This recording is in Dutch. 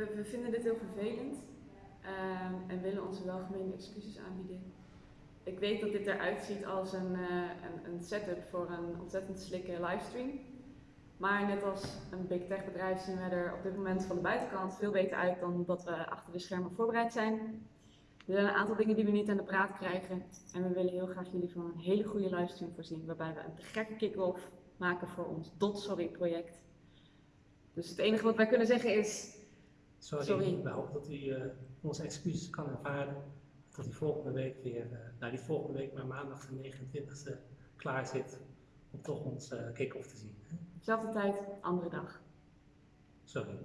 We, we vinden dit heel vervelend ehm, en willen onze welgemeende excuses aanbieden. Ik weet dat dit eruit ziet als een, eh, een, setup voor een ontzettend slikke livestream. Maar net als een big tech bedrijf zien wij er op dit moment van de buitenkant veel beter uit dan dat we achter de schermen voorbereid zijn. Er zijn een aantal dingen die we niet aan de praat krijgen. En we willen heel graag jullie van een hele goede livestream voorzien. Waarbij we een gekke kick-off maken voor ons Dot Sorry project. Dus het enige wat wij kunnen zeggen is Sorry, Sorry. we hopen dat u eh, onze excuses kan aanvaarden. Dat u volgende week weer, eh, nou niet volgende week, maar maandag de 29e klaar zit om toch ons eh kick-off te zien. hè? dezelfde tijd, andere dag. Sorry.